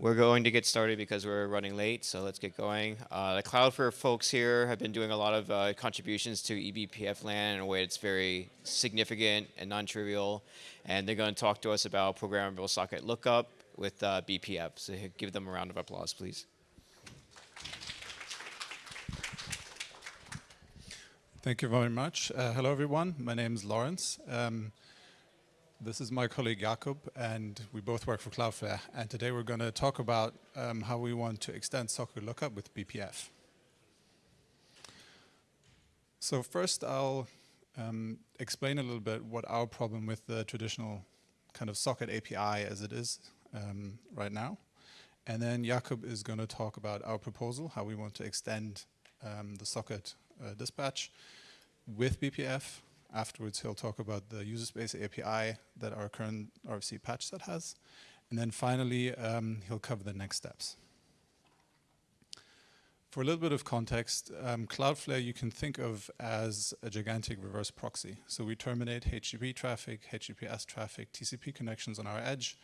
We're going to get started because we're running late, so let's get going. Uh, the Cloudflare folks here have been doing a lot of uh, contributions to eBPF land in a way that's very significant and non-trivial, and they're going to talk to us about programmable socket lookup with uh, BPF. So give them a round of applause, please. Thank you very much. Uh, hello, everyone. My name is Lorenz. Um, this is my colleague Jakub, and we both work for Cloudflare. And today we're going to talk about um, how we want to extend socket lookup with BPF. So first, I'll um, explain a little bit what our problem with the traditional kind of socket API as it is um, right now. And then Jakub is going to talk about our proposal, how we want to extend um, the socket uh, dispatch with BPF Afterwards, he'll talk about the user space API that our current RFC patch set has. And then finally, um, he'll cover the next steps. For a little bit of context, um, Cloudflare you can think of as a gigantic reverse proxy. So we terminate HTTP traffic, HTTPS traffic, TCP connections on our edge.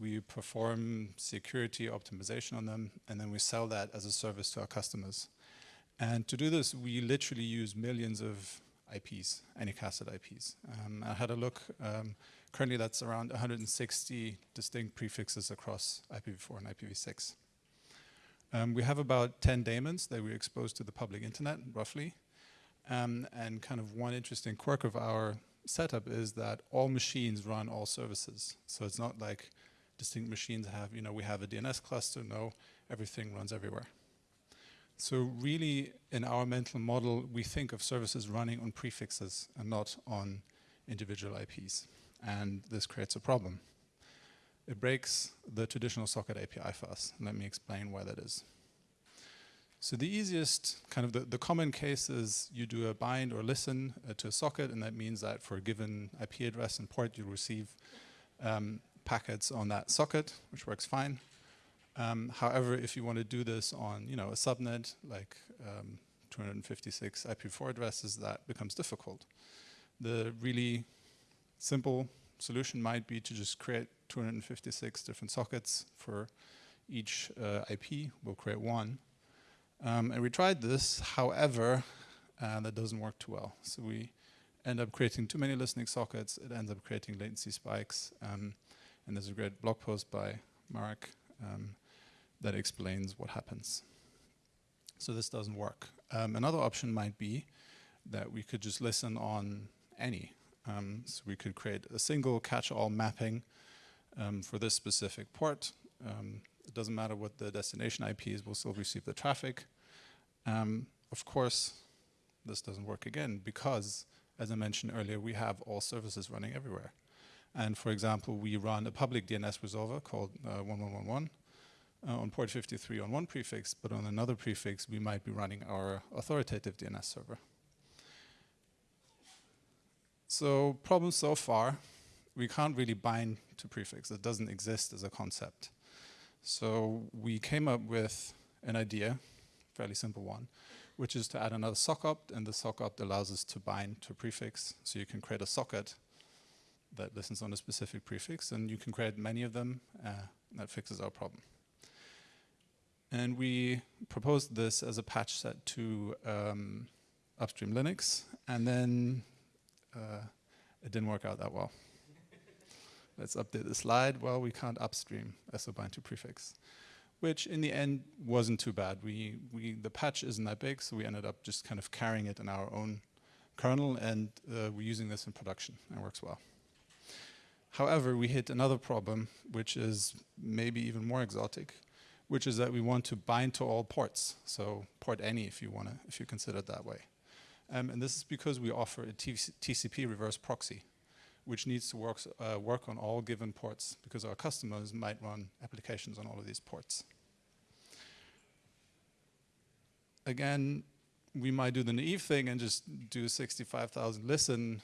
We perform security optimization on them, and then we sell that as a service to our customers. And to do this, we literally use millions of IPs, Anycasted IPs. Um, I had a look. Um, currently, that's around 160 distinct prefixes across IPv4 and IPv6. Um, we have about 10 daemons that we expose to the public internet, roughly. Um, and kind of one interesting quirk of our setup is that all machines run all services. So it's not like distinct machines have, you know, we have a DNS cluster. No, everything runs everywhere. So really, in our mental model, we think of services running on prefixes and not on individual IPs. And this creates a problem. It breaks the traditional socket API for us. Let me explain why that is. So the easiest, kind of the, the common case is you do a bind or listen uh, to a socket, and that means that for a given IP address and port, you receive um, packets on that socket, which works fine. Um, however, if you want to do this on you know, a subnet, like um, 256 IP4 addresses, that becomes difficult. The really simple solution might be to just create 256 different sockets for each uh, IP. We'll create one. Um, and we tried this, however, uh, that doesn't work too well. So we end up creating too many listening sockets. It ends up creating latency spikes. Um, and there's a great blog post by Marek um, that explains what happens. So this doesn't work. Um, another option might be that we could just listen on any. Um, so we could create a single catch-all mapping um, for this specific port. Um, it doesn't matter what the destination IP is, we'll still receive the traffic. Um, of course, this doesn't work again because, as I mentioned earlier, we have all services running everywhere. And for example, we run a public DNS resolver called uh, 1111 uh, on port 53 on one prefix, but on another prefix we might be running our authoritative DNS server. So problem so far, we can't really bind to prefix. It doesn't exist as a concept. So we came up with an idea, fairly simple one, which is to add another sockopt, and the sockopt allows us to bind to prefix. So you can create a socket that listens on a specific prefix, and you can create many of them. Uh, that fixes our problem. And we proposed this as a patch set to um, upstream Linux, and then uh, it didn't work out that well. Let's update the slide. Well, we can't upstream SOBIND to prefix, which in the end wasn't too bad. We, we, the patch isn't that big, so we ended up just kind of carrying it in our own kernel, and uh, we're using this in production, and it works well. However, we hit another problem, which is maybe even more exotic, which is that we want to bind to all ports. So port any if you want to, if you consider it that way. Um, and this is because we offer a TCP reverse proxy, which needs to work, uh, work on all given ports because our customers might run applications on all of these ports. Again, we might do the naive thing and just do 65,000 listen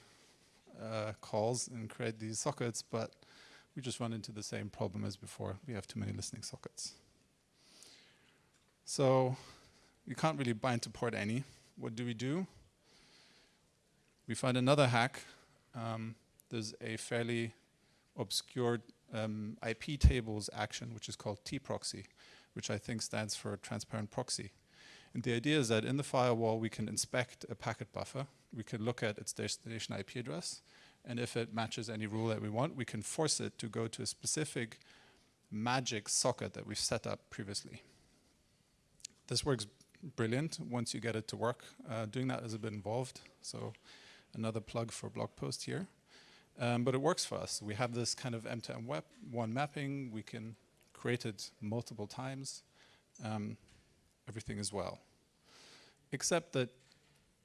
uh, calls and create these sockets, but we just run into the same problem as before. We have too many listening sockets. So you can't really bind to port any. What do we do? We find another hack. Um, there's a fairly obscure um, IP tables action, which is called tproxy, which I think stands for transparent proxy. And the idea is that in the firewall, we can inspect a packet buffer. We can look at its destination IP address. And if it matches any rule that we want, we can force it to go to a specific magic socket that we've set up previously. This works brilliant once you get it to work. Uh, doing that is a bit involved, so another plug for blog post here. Um, but it works for us. We have this kind of M2M web one mapping. We can create it multiple times. Um, everything is well. Except that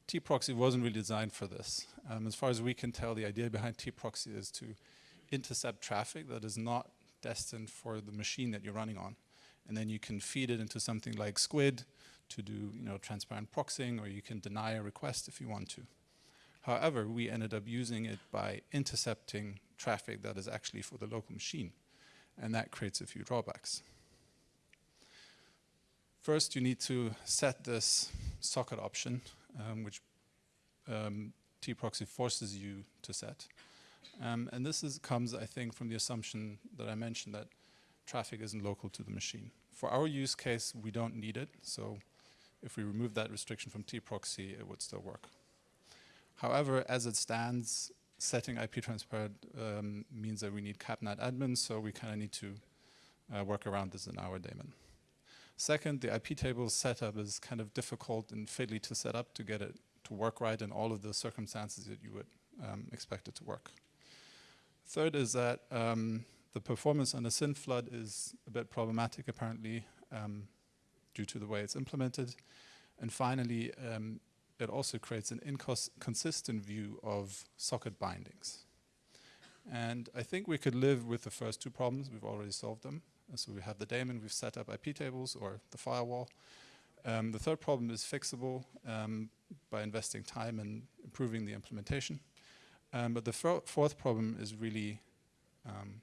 tproxy wasn't really designed for this. Um, as far as we can tell, the idea behind tproxy is to intercept traffic that is not destined for the machine that you're running on. And then you can feed it into something like Squid to do you know, transparent proxying, or you can deny a request if you want to. However, we ended up using it by intercepting traffic that is actually for the local machine. And that creates a few drawbacks. First, you need to set this socket option, um, which um, tproxy forces you to set. Um, and this is, comes, I think, from the assumption that I mentioned that traffic isn't local to the machine. For our use case, we don't need it. So if we remove that restriction from tproxy, it would still work. However, as it stands, setting IP transparent um, means that we need CAP_NET_ADMIN, so we kind of need to uh, work around this in our daemon. Second, the IP table setup is kind of difficult and fiddly to set up to get it to work right in all of the circumstances that you would um, expect it to work. Third is that um, the performance on the SYN flood is a bit problematic apparently um, due to the way it's implemented. And finally, um, it also creates an inconsistent view of socket bindings. And I think we could live with the first two problems. We've already solved them. And so we have the daemon, we've set up IP tables or the firewall. Um, the third problem is fixable um, by investing time and improving the implementation. Um, but the fourth problem is really um,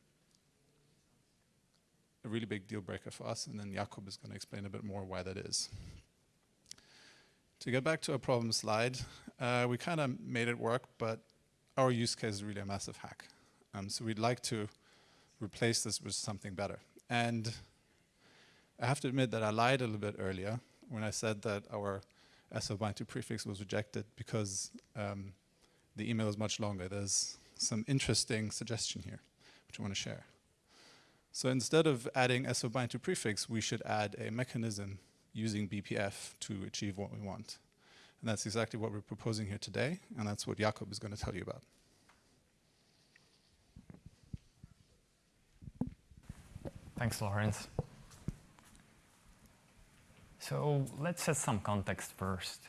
a really big deal breaker for us, and then Jakub is going to explain a bit more why that is. To get back to our problem slide, uh, we kind of made it work, but our use case is really a massive hack. Um, so we'd like to replace this with something better. And I have to admit that I lied a little bit earlier when I said that our SO bind to prefix was rejected because um, the email is much longer. There's some interesting suggestion here, which I want to share. So instead of adding SO bind to prefix, we should add a mechanism using BPF to achieve what we want. And that's exactly what we're proposing here today, and that's what Jakub is going to tell you about. Thanks, Lorenz. So let's set some context first.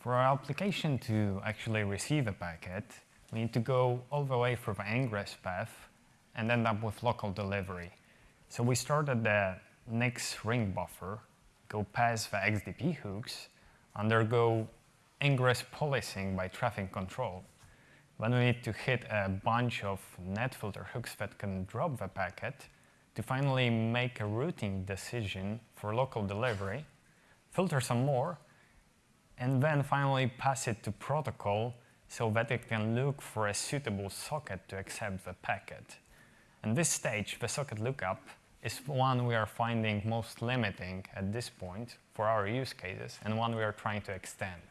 For our application to actually receive a packet, we need to go all the way through the ingress path and end up with local delivery. So we start at the NIC's ring buffer go past the XDP hooks, undergo ingress policing by traffic control. Then we need to hit a bunch of net filter hooks that can drop the packet to finally make a routing decision for local delivery, filter some more, and then finally pass it to protocol so that it can look for a suitable socket to accept the packet. In this stage, the socket lookup is one we are finding most limiting at this point for our use cases and one we are trying to extend.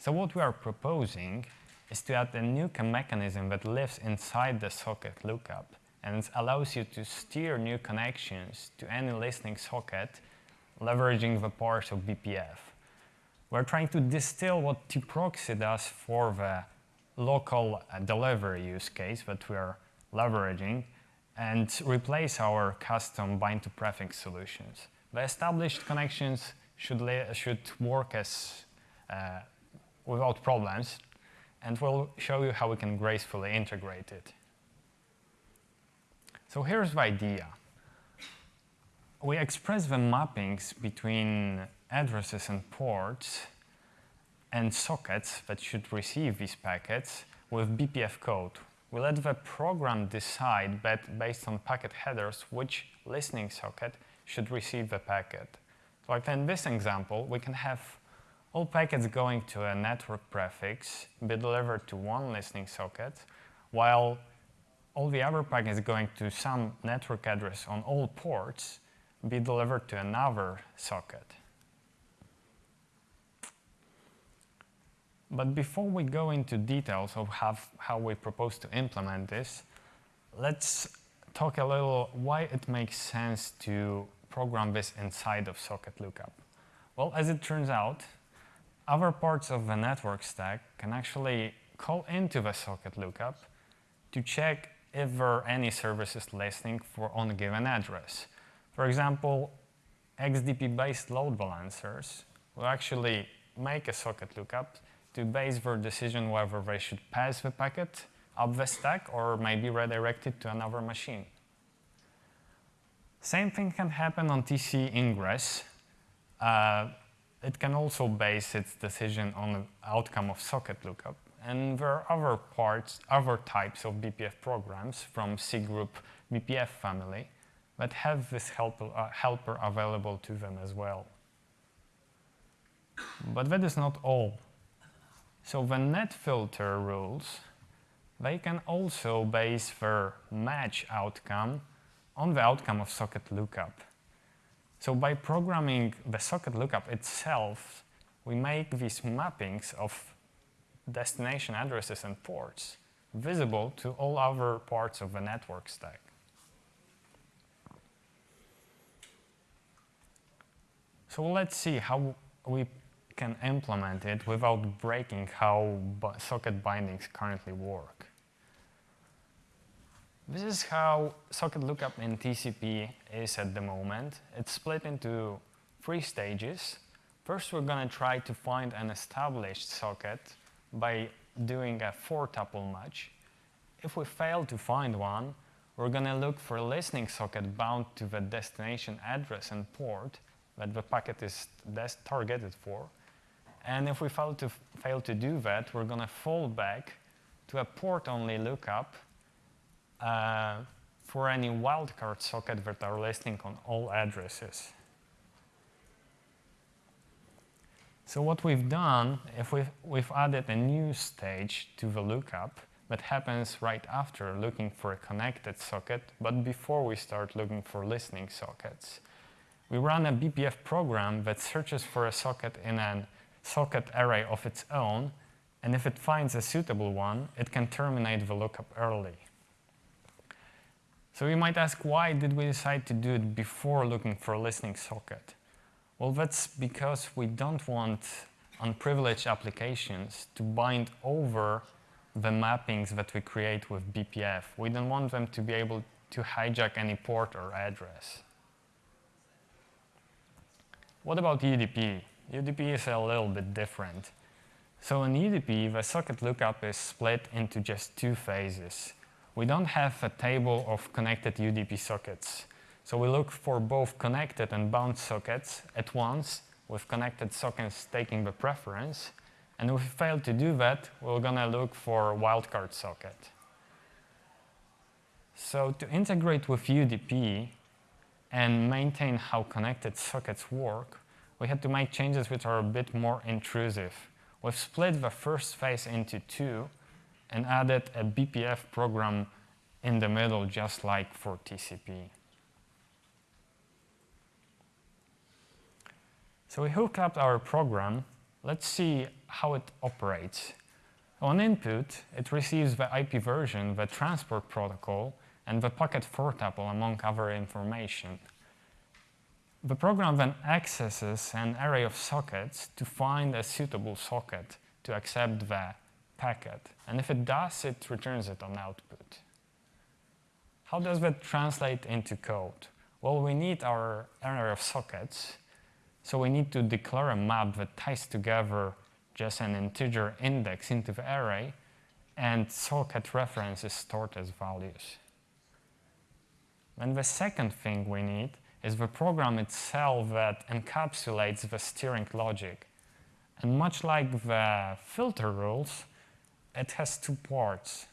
So what we are proposing is to add a new mechanism that lives inside the socket lookup and allows you to steer new connections to any listening socket leveraging the powers of BPF. We're trying to distill what tproxy does for the local uh, delivery use case that we are leveraging and replace our custom bind to prefix solutions. The established connections should, should work as uh, without problems, and we'll show you how we can gracefully integrate it. So here's the idea. We express the mappings between addresses and ports and sockets that should receive these packets with BPF code, we let the program decide based on packet headers which listening socket should receive the packet. So like in this example, we can have all packets going to a network prefix be delivered to one listening socket, while all the other packets going to some network address on all ports be delivered to another socket. But before we go into details of how, how we propose to implement this, let's talk a little why it makes sense to program this inside of socket lookup. Well, as it turns out, other parts of the network stack can actually call into the socket lookup to check if there are any services listening for on a given address. For example, XDP-based load balancers will actually make a socket lookup to base their decision whether they should pass the packet up the stack or maybe redirect it to another machine. Same thing can happen on TC ingress. Uh, it can also base its decision on the outcome of socket lookup. And there are other parts, other types of BPF programs from cgroup BPF family that have this uh, helper available to them as well. But that is not all. So the net filter rules, they can also base their match outcome on the outcome of socket lookup. So by programming the socket lookup itself, we make these mappings of destination addresses and ports visible to all other parts of the network stack. So let's see how we can implement it without breaking how socket bindings currently work. This is how socket lookup in TCP is at the moment. It's split into three stages. First, we're going to try to find an established socket by doing a four-tuple match. If we fail to find one, we're going to look for a listening socket bound to the destination address and port that the packet is targeted for. And if we fail to, fail to do that, we're going to fall back to a port-only lookup uh, for any wildcard socket that are listening on all addresses. So what we've done, if we've, we've added a new stage to the lookup that happens right after looking for a connected socket, but before we start looking for listening sockets. We run a BPF program that searches for a socket in a socket array of its own, and if it finds a suitable one, it can terminate the lookup early. So you might ask, why did we decide to do it before looking for a listening socket? Well, that's because we don't want unprivileged applications to bind over the mappings that we create with BPF. We don't want them to be able to hijack any port or address. What about UDP? UDP is a little bit different. So in UDP, the socket lookup is split into just two phases. We don't have a table of connected UDP sockets. So we look for both connected and bound sockets at once, with connected sockets taking the preference. And if we fail to do that, we're going to look for a wildcard socket. So to integrate with UDP and maintain how connected sockets work, we had to make changes which are a bit more intrusive. We've split the first phase into two and added a BPF program in the middle, just like for TCP. So we hook up our program. Let's see how it operates. On input, it receives the IP version, the transport protocol, and the packet four tuple, among other information. The program then accesses an array of sockets to find a suitable socket to accept the packet. And if it does, it returns it on output. How does that translate into code? Well, we need our array of sockets so we need to declare a map that ties together just an integer index into the array and socket references stored as values. And the second thing we need is the program itself that encapsulates the steering logic. And much like the filter rules, it has two parts.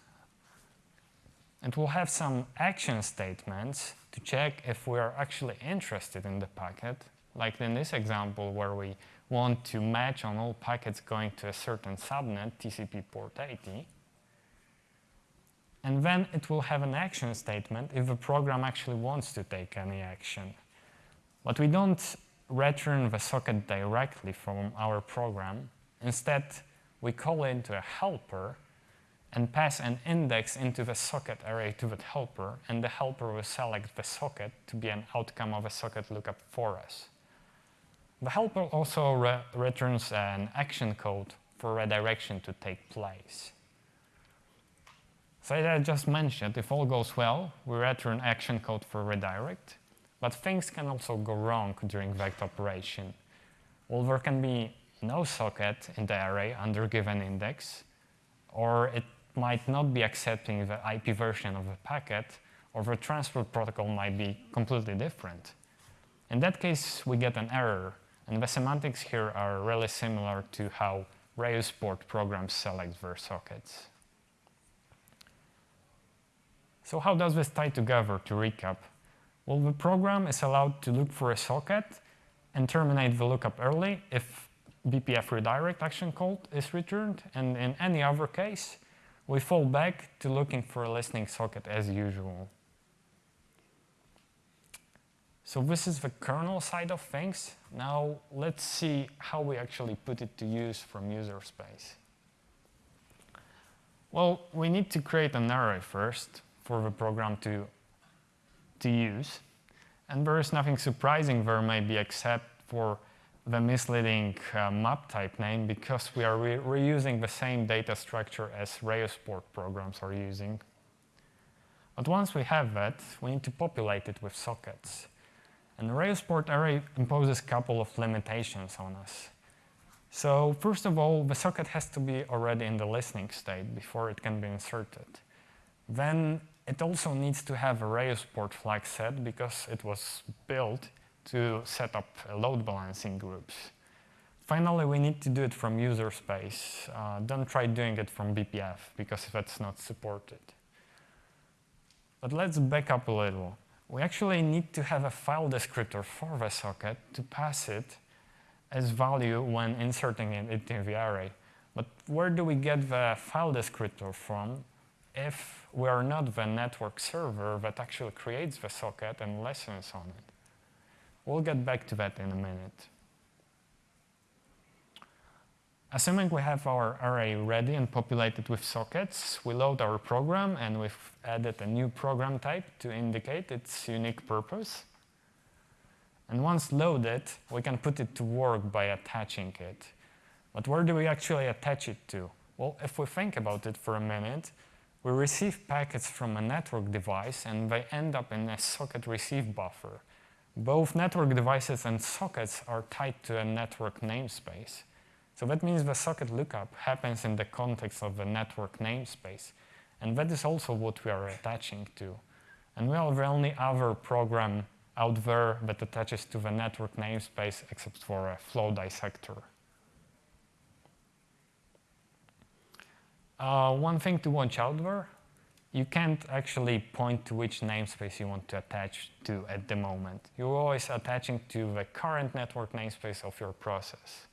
It will have some action statements to check if we are actually interested in the packet like in this example where we want to match on all packets going to a certain subnet, TCP port 80. And then it will have an action statement if the program actually wants to take any action. But we don't return the socket directly from our program. Instead, we call into a helper and pass an index into the socket array to that helper, and the helper will select the socket to be an outcome of a socket lookup for us. The helper also re returns an action code for redirection to take place. So as I just mentioned, if all goes well, we return action code for redirect, but things can also go wrong during vect operation. Well, there can be no socket in the array under given index, or it might not be accepting the IP version of the packet, or the transport protocol might be completely different. In that case, we get an error, and the semantics here are really similar to how reuseport programs select their sockets. So how does this tie together to recap? Well, the program is allowed to look for a socket and terminate the lookup early if BPF redirect action code is returned, and in any other case, we fall back to looking for a listening socket as usual. So this is the kernel side of things. Now let's see how we actually put it to use from user space. Well, we need to create an array first for the program to, to use. And there is nothing surprising there maybe except for the misleading uh, map type name because we are re reusing the same data structure as reuseport programs are using. But once we have that, we need to populate it with sockets. And the reuseport array imposes a couple of limitations on us. So first of all, the socket has to be already in the listening state before it can be inserted. Then it also needs to have a reuseport flag set because it was built to set up load balancing groups. Finally, we need to do it from user space. Uh, don't try doing it from BPF because that's not supported. But let's back up a little. We actually need to have a file descriptor for the socket to pass it as value when inserting it into the array. But where do we get the file descriptor from if we are not the network server that actually creates the socket and listens on it? We'll get back to that in a minute. Assuming we have our array ready and populated with sockets, we load our program and we've added a new program type to indicate its unique purpose. And once loaded, we can put it to work by attaching it. But where do we actually attach it to? Well, if we think about it for a minute, we receive packets from a network device and they end up in a socket receive buffer. Both network devices and sockets are tied to a network namespace. So that means the socket lookup happens in the context of the network namespace. And that is also what we are attaching to. And we are the only other program out there that attaches to the network namespace except for a flow dissector. Uh, one thing to watch out for, you can't actually point to which namespace you want to attach to at the moment. You're always attaching to the current network namespace of your process.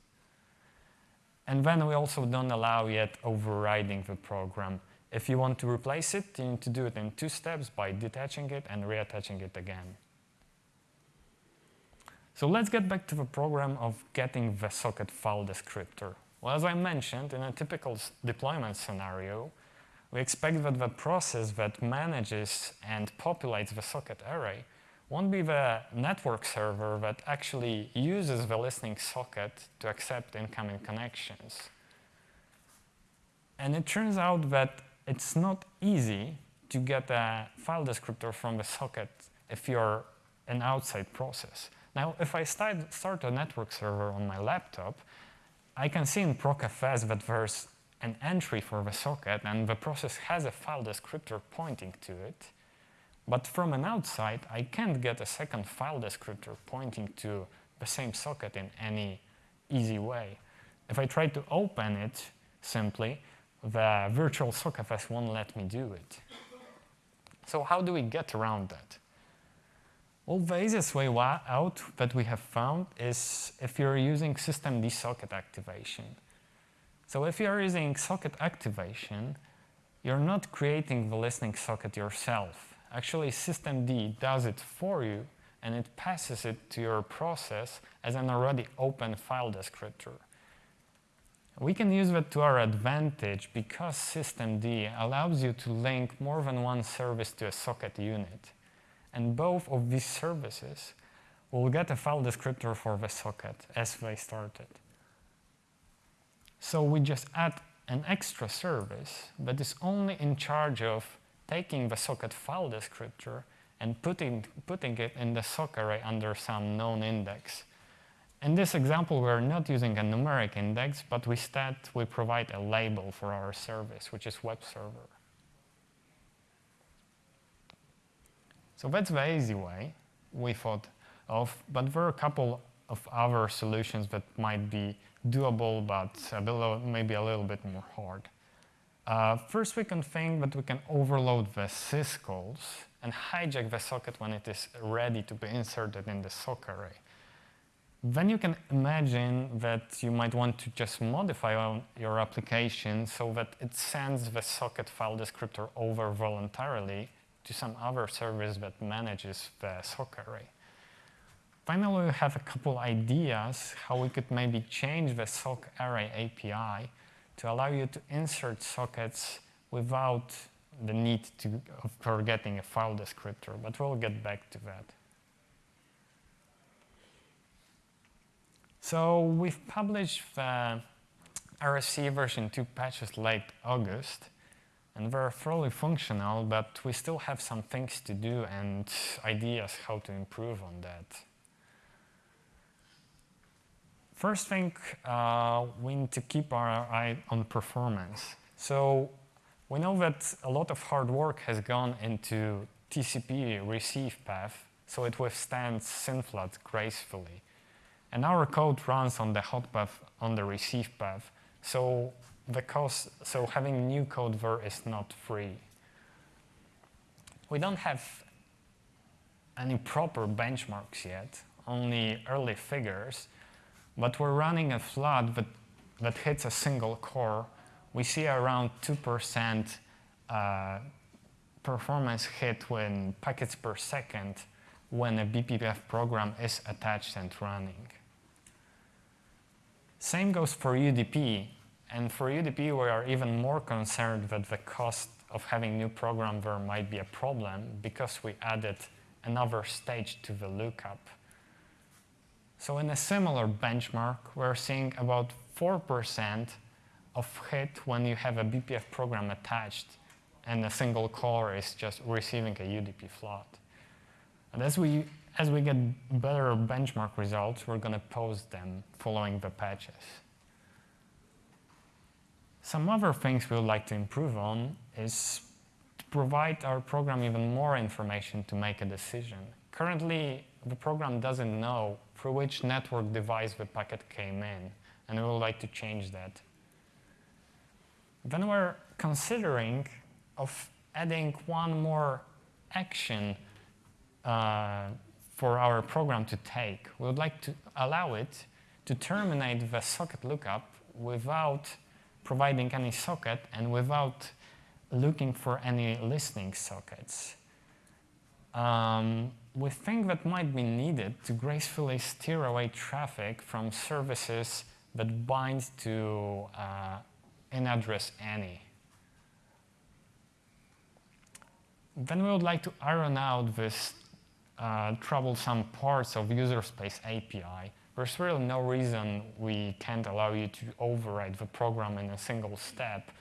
And then we also don't allow yet overriding the program. If you want to replace it, you need to do it in two steps by detaching it and reattaching it again. So let's get back to the program of getting the socket file descriptor. Well, as I mentioned, in a typical deployment scenario, we expect that the process that manages and populates the socket array won't be the network server that actually uses the listening socket to accept incoming connections. And it turns out that it's not easy to get a file descriptor from the socket if you're an outside process. Now, if I start, start a network server on my laptop, I can see in procfs that there's an entry for the socket and the process has a file descriptor pointing to it. But from an outside, I can't get a second file descriptor pointing to the same socket in any easy way. If I try to open it simply, the virtual socketfs won't let me do it. So how do we get around that? Well, the easiest way out that we have found is if you're using systemd socket activation. So if you are using socket activation, you're not creating the listening socket yourself. Actually, systemd does it for you and it passes it to your process as an already open file descriptor. We can use that to our advantage because systemd allows you to link more than one service to a socket unit. And both of these services will get a file descriptor for the socket as they started. So we just add an extra service that is only in charge of taking the socket file descriptor and putting, putting it in the sock array under some known index. In this example, we're not using a numeric index, but instead we provide a label for our service, which is web server. So that's the easy way we thought of, but there are a couple of other solutions that might be doable, but a maybe a little bit more hard. Uh, first, we can think that we can overload the syscalls and hijack the socket when it is ready to be inserted in the sock array. Then you can imagine that you might want to just modify your application so that it sends the socket file descriptor over voluntarily to some other service that manages the sock array. Finally, we have a couple ideas how we could maybe change the sock array API to allow you to insert sockets without the need to, for getting a file descriptor, but we'll get back to that. So we've published the RFC version 2 patches late August, and we're fairly functional, but we still have some things to do and ideas how to improve on that. First thing, uh, we need to keep our eye on performance. So we know that a lot of hard work has gone into TCP receive path, so it withstands SYN-FLOOD gracefully. And our code runs on the hot path on the receive path. So the cost, so having new code is not free. We don't have any proper benchmarks yet, only early figures, but we're running a flood that, that hits a single core. We see around 2% uh, performance hit when packets per second when a BPF program is attached and running. Same goes for UDP. And for UDP, we are even more concerned that the cost of having new program there might be a problem because we added another stage to the lookup. So in a similar benchmark, we're seeing about 4% of hit when you have a BPF program attached and a single core is just receiving a UDP flood. And as we as we get better benchmark results, we're going to post them following the patches. Some other things we would like to improve on is to provide our program even more information to make a decision. Currently, the program doesn't know through which network device the packet came in, and we would like to change that. Then we're considering of adding one more action uh, for our program to take. We would like to allow it to terminate the socket lookup without providing any socket and without looking for any listening sockets. Um, we think that might be needed to gracefully steer away traffic from services that bind to uh, in address any. Then we would like to iron out this uh, troublesome parts of user space API, there's really no reason we can't allow you to override the program in a single step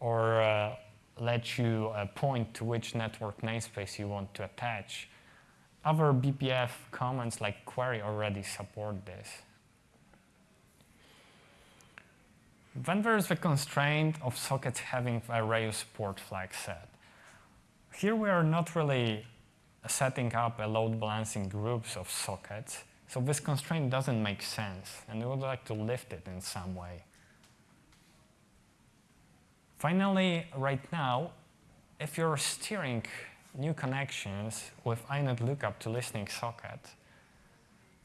or uh, let you uh, point to which network namespace you want to attach. Other BPF commands like query already support this. Then there's the constraint of sockets having a Reuse port flag set. Here we are not really setting up a load balancing groups of sockets. So this constraint doesn't make sense, and we would like to lift it in some way. Finally, right now, if you're steering new connections with inet lookup to listening socket,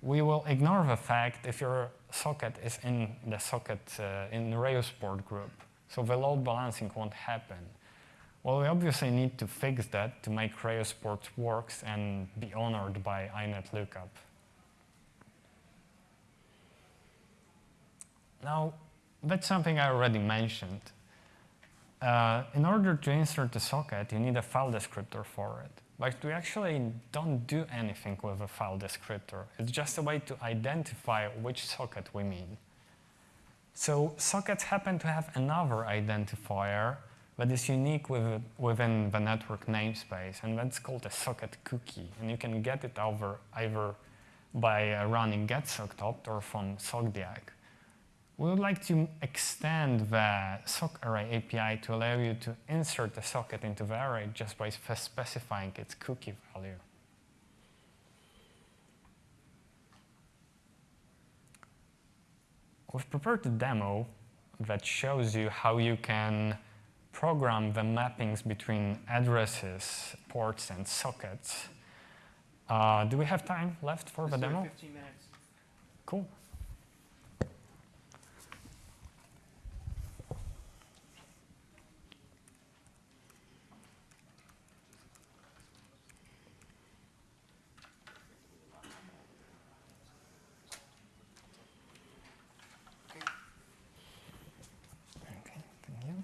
we will ignore the fact if your socket is in the socket uh, in the Reuse port group. So the load balancing won't happen. Well, we obviously need to fix that to make reuseport works and be honored by INET lookup. Now, that's something I already mentioned. Uh, in order to insert the socket, you need a file descriptor for it. But we actually don't do anything with a file descriptor. It's just a way to identify which socket we mean. So sockets happen to have another identifier that is unique with, within the network namespace, and that's called a socket cookie. And you can get it over either by uh, running getsockopt or from SockDiag. We would like to extend the sock array API to allow you to insert the socket into the array just by specifying its cookie value. We've prepared a demo that shows you how you can program the mappings between addresses, ports, and sockets. Uh, do we have time left for the demo? 15 minutes. Cool. Okay, thank you.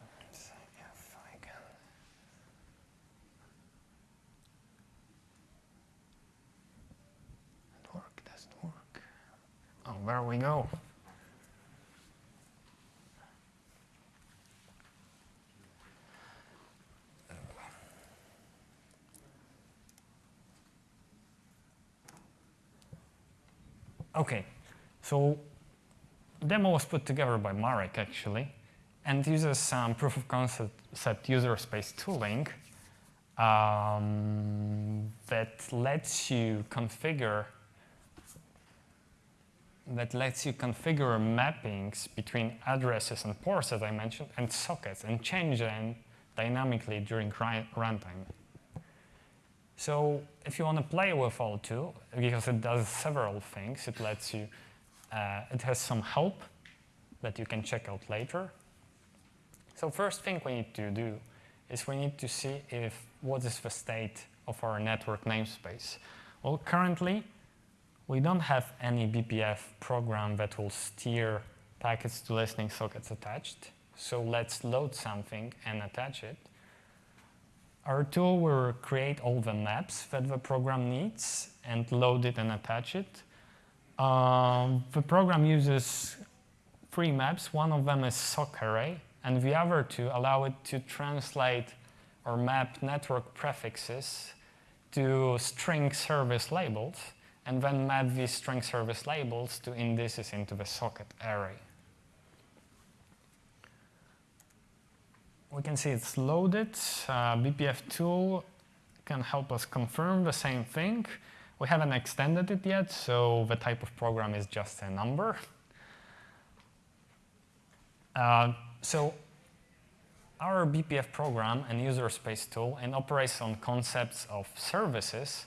Let's see if I can. It work, doesn't work. Oh, there we go. Okay, so demo was put together by Marek actually, and uses some proof of concept user space tooling um, that lets you configure that lets you configure mappings between addresses and ports, as I mentioned, and sockets, and change them dynamically during runtime. So if you want to play with all two, because it does several things, it lets you, uh, it has some help that you can check out later. So first thing we need to do is we need to see if what is the state of our network namespace. Well, currently, we don't have any BPF program that will steer packets to listening sockets attached. So let's load something and attach it. Our tool will create all the maps that the program needs and load it and attach it. Um, the program uses three maps. One of them is sock array, and the other two allow it to translate or map network prefixes to string service labels, and then map these string service labels to indices into the socket array. We can see it's loaded. Uh, BPF tool can help us confirm the same thing. We haven't extended it yet, so the type of program is just a number. Uh, so our BPF program and user space tool and operates on concepts of services,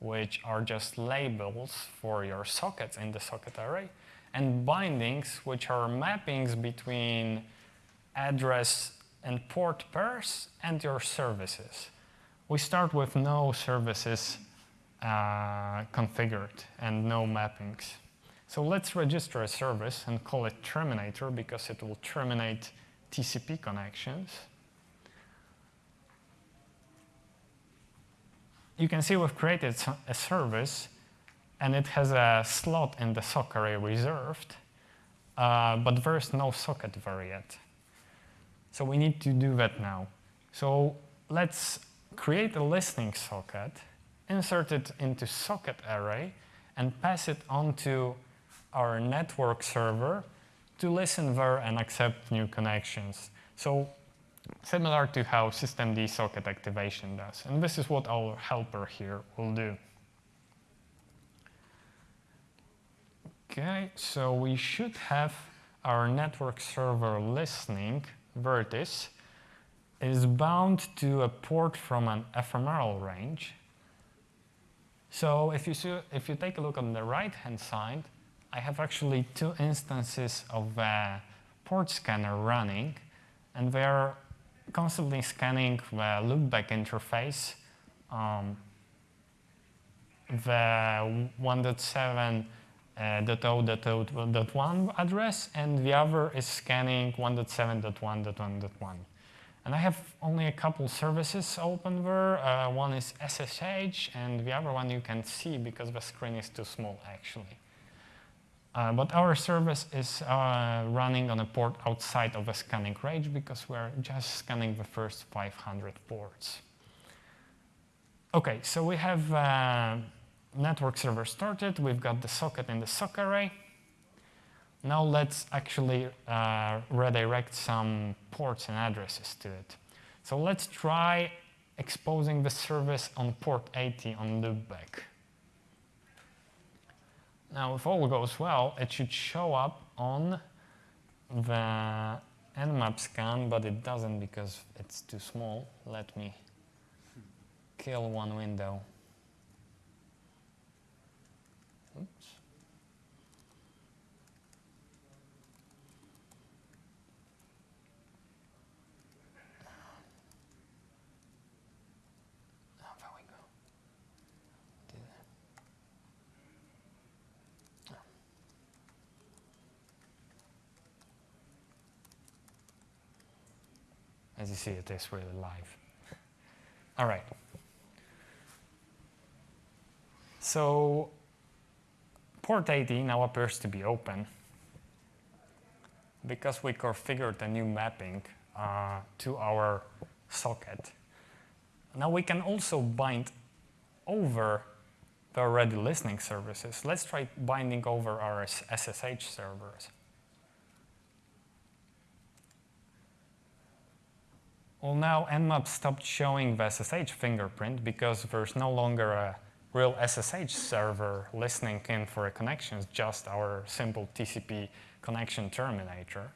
which are just labels for your sockets in the socket array, and bindings, which are mappings between address and port pairs and your services. We start with no services uh, configured and no mappings. So let's register a service and call it terminator because it will terminate TCP connections. You can see we've created a service and it has a slot in the sock array reserved, uh, but there's no socket there yet. So we need to do that now. So let's create a listening socket, insert it into socket array, and pass it onto our network server to listen there and accept new connections. So similar to how systemd socket activation does. And this is what our helper here will do. Okay, so we should have our network server listening vertice is bound to a port from an ephemeral range. So if you, see, if you take a look on the right-hand side, I have actually two instances of a port scanner running, and they're constantly scanning the loopback interface, um, the 1.7 uh, .0.0.1 address, and the other is scanning 1.7.1.1.1. And I have only a couple services open there. Uh, one is SSH, and the other one you can see because the screen is too small, actually. Uh, but our service is uh, running on a port outside of the scanning range because we're just scanning the first 500 ports. OK, so we have uh, network server started. We've got the socket in the sock array. Now let's actually uh, redirect some ports and addresses to it. So let's try exposing the service on port 80 on loopback. Now, if all goes well, it should show up on the nmap scan, but it doesn't because it's too small. Let me kill one window. Oops. Oh, there we go. Do that. Oh. As you see, it is really live. All right. So port 80 now appears to be open because we configured a new mapping uh, to our socket. Now we can also bind over the already listening services. Let's try binding over our SSH servers. Well, now Nmap stopped showing the SSH fingerprint because there's no longer a real SSH server listening in for a connection. It's just our simple TCP connection terminator.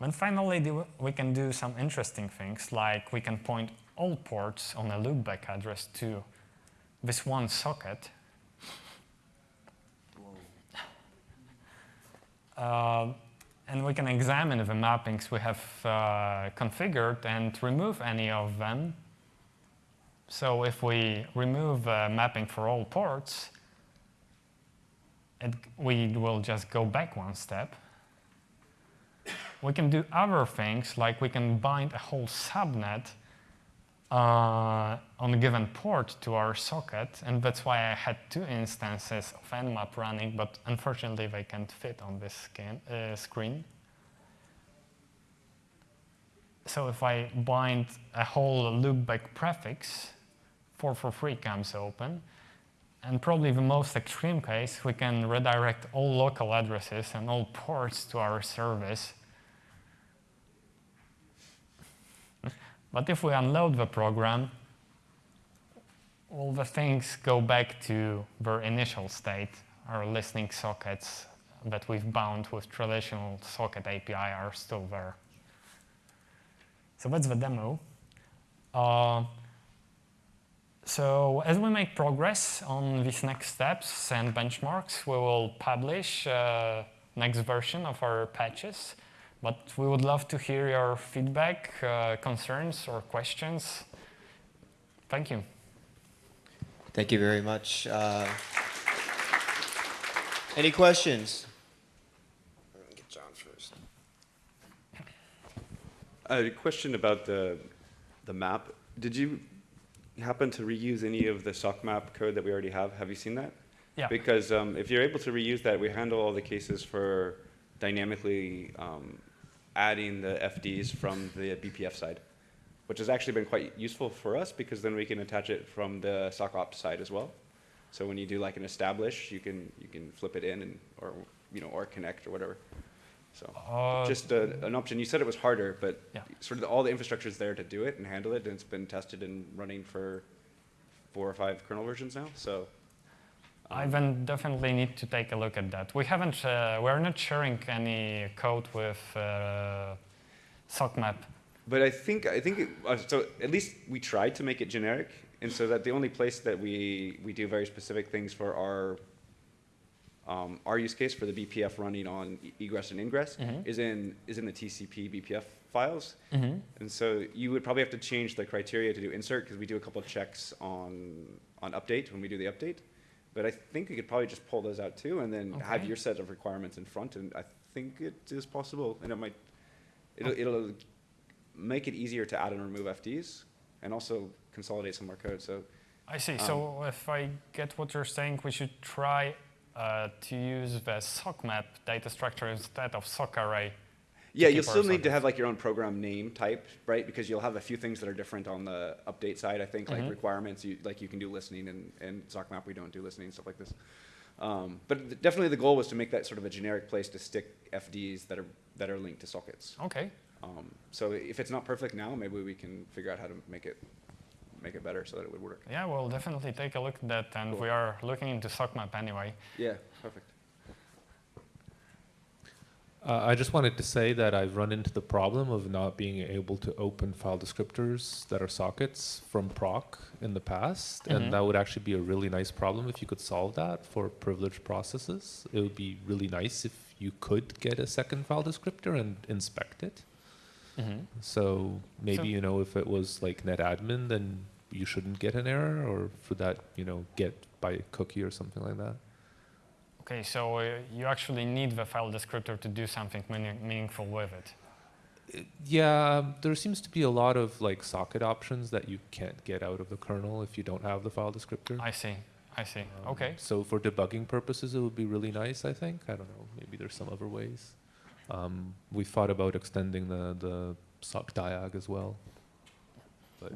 And finally, we can do some interesting things, like we can point all ports on a loopback address to this one socket. Uh, and we can examine the mappings we have uh, configured and remove any of them. So if we remove uh, mapping for all ports, it, we will just go back one step. We can do other things, like we can bind a whole subnet uh, on a given port to our socket, and that's why I had two instances of Nmap running, but unfortunately they can't fit on this uh, screen. So if I bind a whole loopback prefix, 443 comes open, and probably the most extreme case, we can redirect all local addresses and all ports to our service But if we unload the program, all the things go back to their initial state. Our listening sockets that we've bound with traditional socket API are still there. So that's the demo. Uh, so as we make progress on these next steps and benchmarks, we will publish uh, next version of our patches. But we would love to hear your feedback, uh, concerns, or questions. Thank you. Thank you very much. Uh, any questions? Get John first. A question about the, the map. Did you happen to reuse any of the sock map code that we already have? Have you seen that? Yeah. Because um, if you're able to reuse that, we handle all the cases for dynamically um, adding the FDs from the BPF side, which has actually been quite useful for us because then we can attach it from the sock ops side as well. So when you do like an establish, you can you can flip it in and or you know or connect or whatever. So Uh, just a, an option. You said it was harder, but Yeah. sort of all the infrastructure is there to do it and handle it, and it's been tested and running for four or five kernel versions now. So Ivan definitely need to take a look at that. We haven't, uh, we're not sharing any code with uh, SockMap. But I think I think it, uh, so. At least we tried to make it generic And so that the only place that we, we do very specific things for our, um, our use case for the BPF running on egress and ingress is in, is in the TCP BPF files. And so you would probably have to change the criteria to do insert because we do a couple of checks on, on update when we do the update. But I think we could probably just pull those out too and then have your set of requirements in front. And I think it is possible and it might, it'll, it'll make it easier to add and remove FDs and also consolidate some more code. So I see. Um, so if I get what you're saying, we should try uh, to use the sock map data structure instead of sock array. Yeah, you'll still need to have like your own program name type, right? Because you'll have a few things that are different on the update side. I think like Mhm. requirements, you, like you can do listening and, and SockMap, we don't do listening, and stuff like this. Um, but th- definitely the goal was to make that sort of a generic place to stick FDs that are, that are linked to sockets. Okay. Um, so if it's not perfect now, maybe we can figure out how to make it, make it better so that it would work. Yeah, we'll definitely take a look at that, and Cool. we are looking into sock map anyway. Yeah, perfect. Uh, I just wanted to say that I've run into the problem of not being able to open file descriptors that are sockets from proc in the past, Mhm. and that would actually be a really nice problem if you could solve that for privileged processes. It would be really nice if you could get a second file descriptor and inspect it. So maybe So- you know if it was like netadmin, then you shouldn't get an error, or for that you know get by cookie or something like that. Okay, so uh, you actually need the file descriptor to do something meaning- meaningful with it. Yeah, there seems to be a lot of like socket options that you can't get out of the kernel if you don't have the file descriptor. I see. I see. Um, Okay. So for debugging purposes, it would be really nice. I think. I don't know. Maybe there's some other ways. Um, we thought about extending the the sock diag as well, but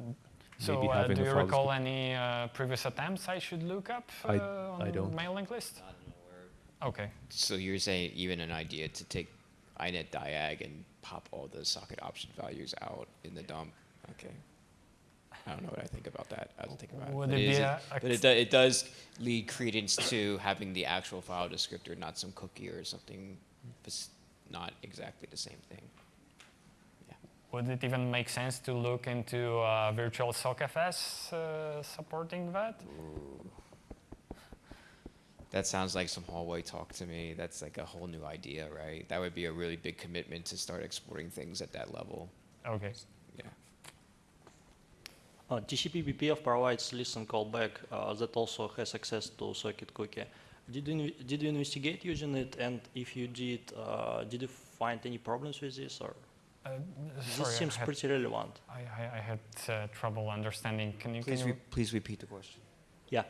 So maybe uh, do you recall any uh, previous attempts I should look up uh, I- on I don't. mailing list? Okay. So you're saying even an idea to take inet diag and pop all the socket option values out in the dump? Okay. I don't know what I think about that. I don't think about. Would it be is a- but it, do, it does lead credence to having the actual file descriptor, not some cookie or something. It's not exactly the same thing. Yeah. Would it even make sense to look into uh, virtual sockfs uh, supporting that? That sounds like some hallway talk to me. That's like a whole new idea, right? That would be a really big commitment to start exporting things at that level. Okay. Yeah. Uh, TCP BPF provides listen callback uh, that also has access to socket cookie. Did you, did you investigate using it? And if you did, uh, did you find any problems with this? Or Uh, this sorry, seems I had, pretty relevant. I, I, I had uh, trouble understanding. Can you, can Please, you re- please repeat the question. Yeah.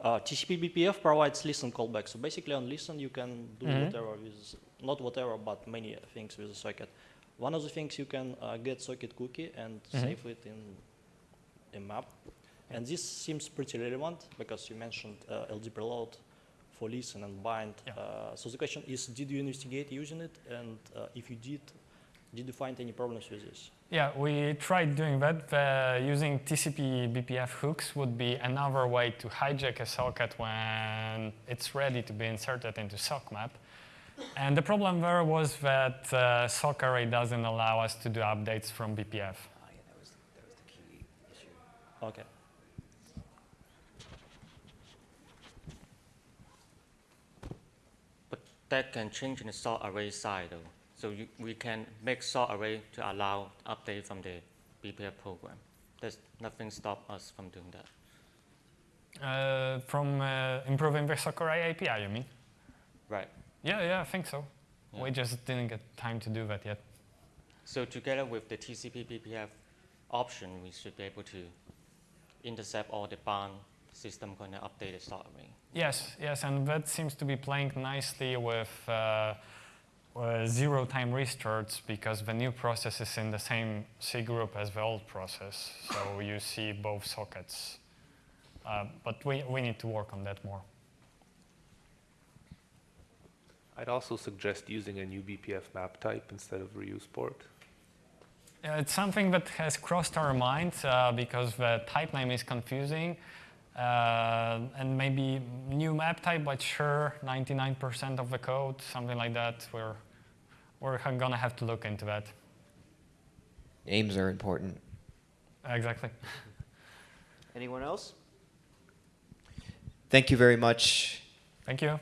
Uh, TCP BPF provides listen callback. So basically on listen, you can do Mhm. whatever with, not whatever, but many things with the socket. One of the things you can uh, get socket cookie and Mhm. save it in a map. And this seems pretty relevant because you mentioned uh, LD preload for listen and bind. Yeah. Uh, so the question is, did you investigate using it? And uh, if you did, did you find any problems with this? Yeah, we tried doing that. Uh, using TCP BPF hooks would be another way to hijack a socket when it's ready to be inserted into SockMap. And the problem there was that uh, sock array doesn't allow us to do updates from BPF. Oh, yeah, that was, that was the key issue. Okay. But that can change in the sock array side though. So you, we can make sock array to allow update from the BPF program. There's nothing stop us from doing that. Uh, from uh, improving the array API, you mean? Right. Yeah, yeah, I think so. Yeah. We just didn't get time to do that yet. So together with the TCP BPF option, we should be able to intercept all the bound system going to update the sock array. Yes, yes, and that seems to be playing nicely with uh, uh, zero time restarts because the new process is in the same cgroup as the old process. So you see both sockets. Uh, but we, we need to work on that more. I'd also suggest using a new BPF map type instead of reuseport. Uh, It's something that has crossed our minds uh, because the type name is confusing. Uh, and maybe new map type, but sure, 99% of the code, something like that. We're, we're gonna have to look into that. Names are important. Exactly. Anyone else? Thank you very much. Thank you.